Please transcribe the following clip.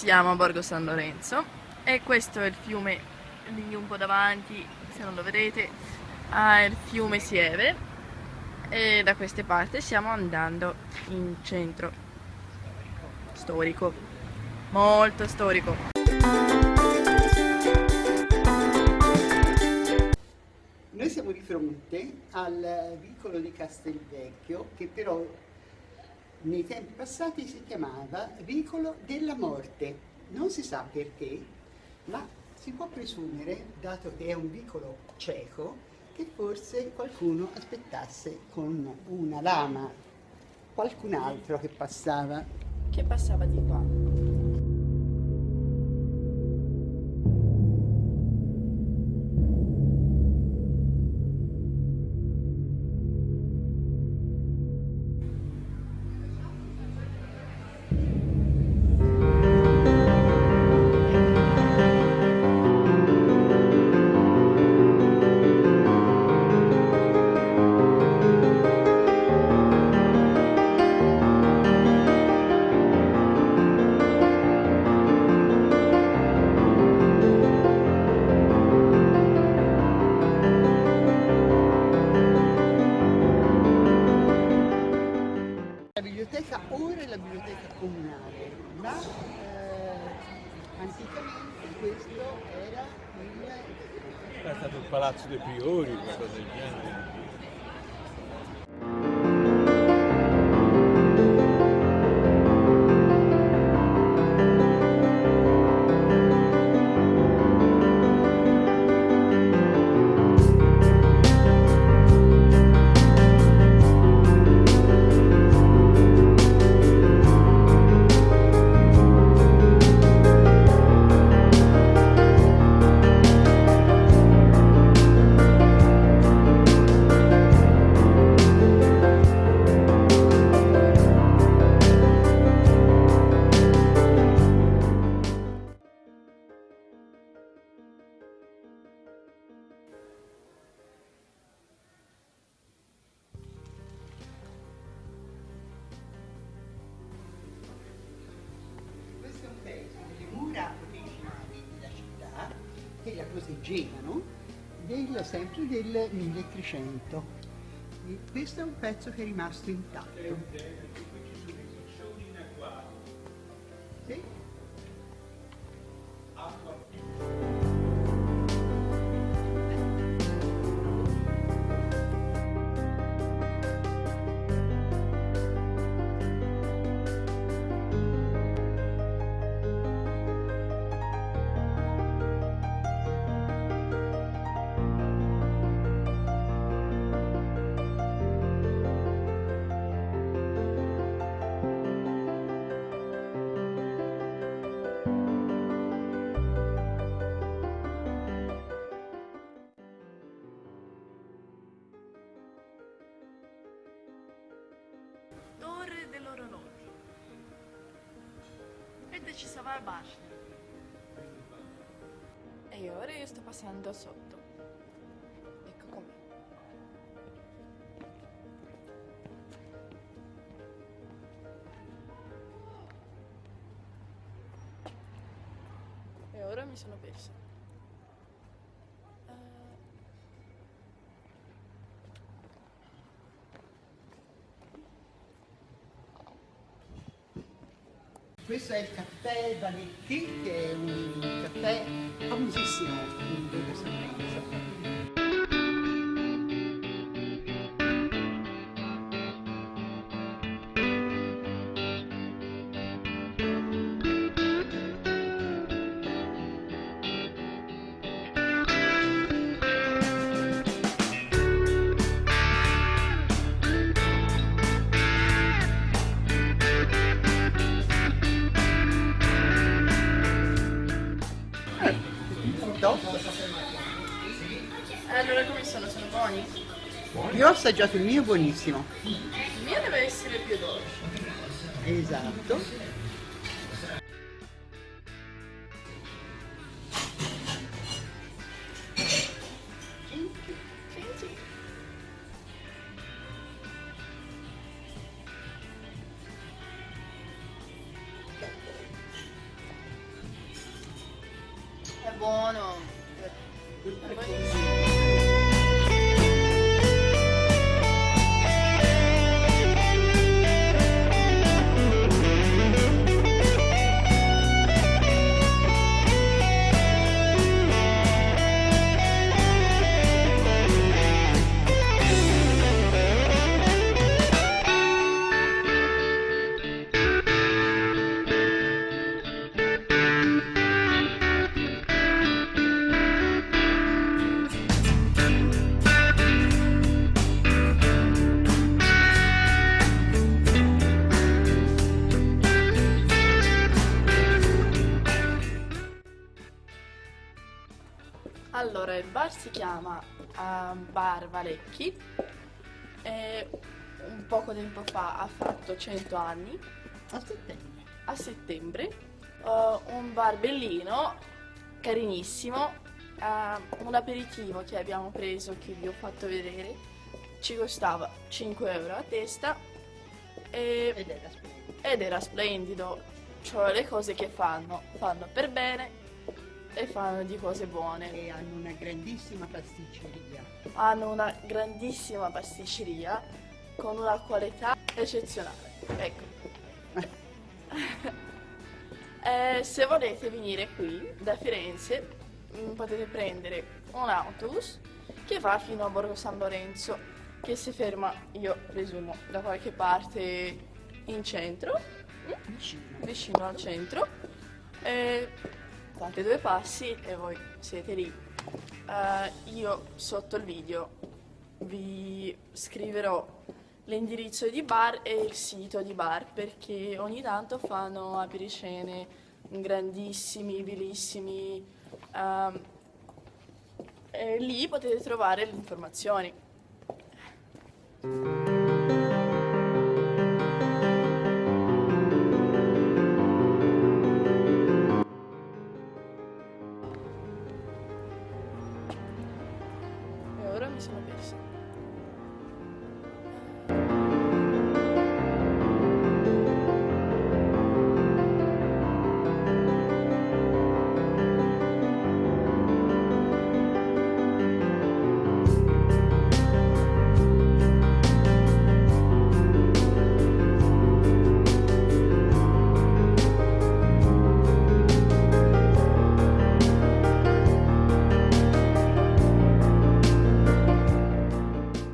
siamo a Borgo San Lorenzo e questo è il fiume lì un po' davanti, se non lo vedete, ha il fiume Sieve e da queste parti stiamo andando in centro storico, molto storico. Noi siamo di fronte al vicolo di Castelvecchio che però nei tempi passati si chiamava Vicolo della Morte. Non si sa perché, ma si può presumere, dato che è un vicolo cieco, che forse qualcuno aspettasse con una lama qualcun altro che passava. Che passava di qua. Palazzo dei Priori, qualcosa del genere. Proteggevano del, sempre del 1300. E questo è un pezzo che è rimasto intatto. Ed ci stava la basznia. E ora io sto passando sotto. Ecco com'è. E ora mi sono persa. Questo è il caffè Vanetti, che è un caffè famosissimo in Bello San Sono buoni? Io ho assaggiato il mio buonissimo. Il mio deve essere più dolce. Esatto. Bar si chiama uh, Bar Valecchi. E un poco tempo fa ha fatto 100 anni, A settembre. a settembre. Uh, un bar bellino, carinissimo, uh, un aperitivo che abbiamo preso, che vi ho fatto vedere, ci costava 5 euro a testa. E- Ed era ed era splendido, cioè le cose che fanno, fanno per bene e fanno di cose buone. E hanno una grandissima pasticceria. hanno una grandissima pasticceria con una qualità eccezionale. Ecco. Eh, se volete venire qui da Firenze mm, potete prendere un autobus che va fino a Borgo San Lorenzo che si ferma, io presumo, da qualche parte in centro, mm, Vicino. vicino al centro. E fate due passi e voi siete lì. Eh, io sotto il video vi scriverò l'indirizzo di bar e il sito di bar perché ogni tanto fanno apericene grandissimi, bellissimi. ehm, e lì potete trovare le informazioni.